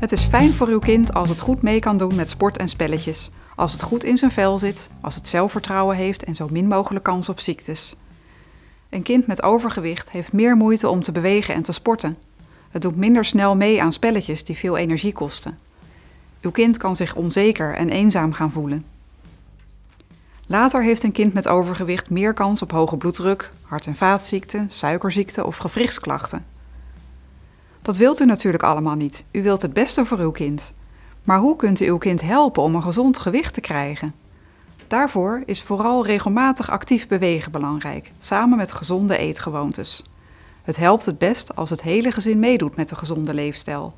Het is fijn voor uw kind als het goed mee kan doen met sport en spelletjes, als het goed in zijn vel zit, als het zelfvertrouwen heeft en zo min mogelijk kans op ziektes. Een kind met overgewicht heeft meer moeite om te bewegen en te sporten. Het doet minder snel mee aan spelletjes die veel energie kosten. Uw kind kan zich onzeker en eenzaam gaan voelen. Later heeft een kind met overgewicht meer kans op hoge bloeddruk, hart- en vaatziekten, suikerziekte of gewrichtsklachten. Dat wilt u natuurlijk allemaal niet. U wilt het beste voor uw kind. Maar hoe kunt u uw kind helpen om een gezond gewicht te krijgen? Daarvoor is vooral regelmatig actief bewegen belangrijk, samen met gezonde eetgewoontes. Het helpt het best als het hele gezin meedoet met de gezonde leefstijl.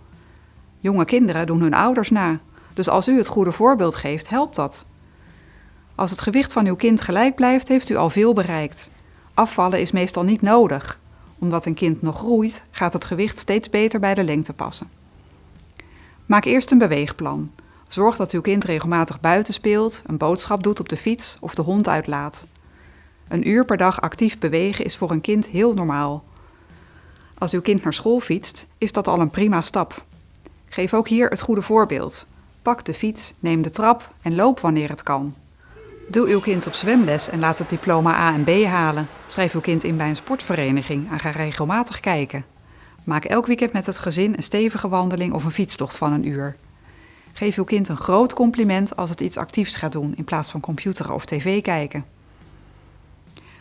Jonge kinderen doen hun ouders na, dus als u het goede voorbeeld geeft, helpt dat. Als het gewicht van uw kind gelijk blijft, heeft u al veel bereikt. Afvallen is meestal niet nodig. Omdat een kind nog groeit, gaat het gewicht steeds beter bij de lengte passen. Maak eerst een beweegplan. Zorg dat uw kind regelmatig buiten speelt, een boodschap doet op de fiets of de hond uitlaat. Een uur per dag actief bewegen is voor een kind heel normaal. Als uw kind naar school fietst, is dat al een prima stap. Geef ook hier het goede voorbeeld. Pak de fiets, neem de trap en loop wanneer het kan. Doe uw kind op zwemles en laat het diploma A en B halen. Schrijf uw kind in bij een sportvereniging en ga regelmatig kijken. Maak elk weekend met het gezin een stevige wandeling of een fietstocht van een uur. Geef uw kind een groot compliment als het iets actiefs gaat doen in plaats van computeren of tv kijken.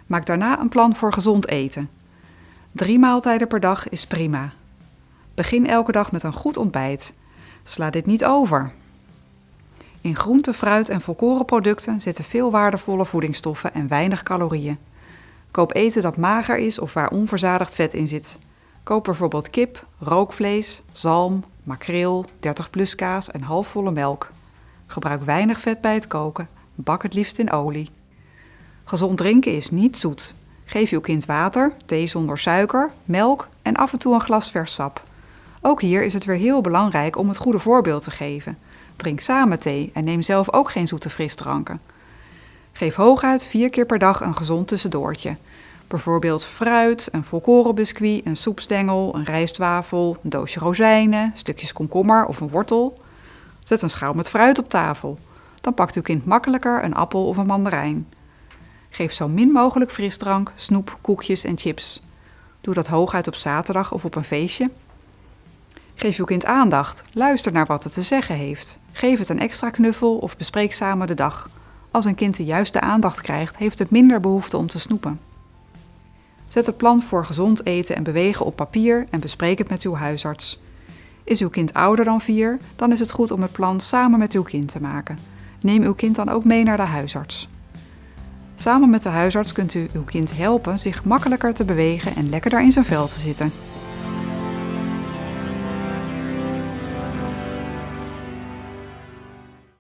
Maak daarna een plan voor gezond eten. Drie maaltijden per dag is prima. Begin elke dag met een goed ontbijt. Sla dit niet over. In groente, fruit en volkorenproducten zitten veel waardevolle voedingsstoffen en weinig calorieën. Koop eten dat mager is of waar onverzadigd vet in zit. Koop bijvoorbeeld kip, rookvlees, zalm, makreel, 30 plus kaas en halfvolle melk. Gebruik weinig vet bij het koken. Bak het liefst in olie. Gezond drinken is niet zoet. Geef uw kind water, thee zonder suiker, melk en af en toe een glas vers sap. Ook hier is het weer heel belangrijk om het goede voorbeeld te geven. Drink samen thee en neem zelf ook geen zoete frisdranken. Geef hooguit vier keer per dag een gezond tussendoortje. Bijvoorbeeld fruit, een volkorenbiscuit, een soepstengel, een rijstwafel, een doosje rozijnen, stukjes komkommer of een wortel. Zet een schaal met fruit op tafel. Dan pakt uw kind makkelijker een appel of een mandarijn. Geef zo min mogelijk frisdrank, snoep, koekjes en chips. Doe dat hooguit op zaterdag of op een feestje. Geef uw kind aandacht. Luister naar wat het te zeggen heeft. Geef het een extra knuffel of bespreek samen de dag. Als een kind de juiste aandacht krijgt, heeft het minder behoefte om te snoepen. Zet een plan voor gezond eten en bewegen op papier en bespreek het met uw huisarts. Is uw kind ouder dan 4, dan is het goed om het plan samen met uw kind te maken. Neem uw kind dan ook mee naar de huisarts. Samen met de huisarts kunt u uw kind helpen zich makkelijker te bewegen en lekkerder in zijn vel te zitten.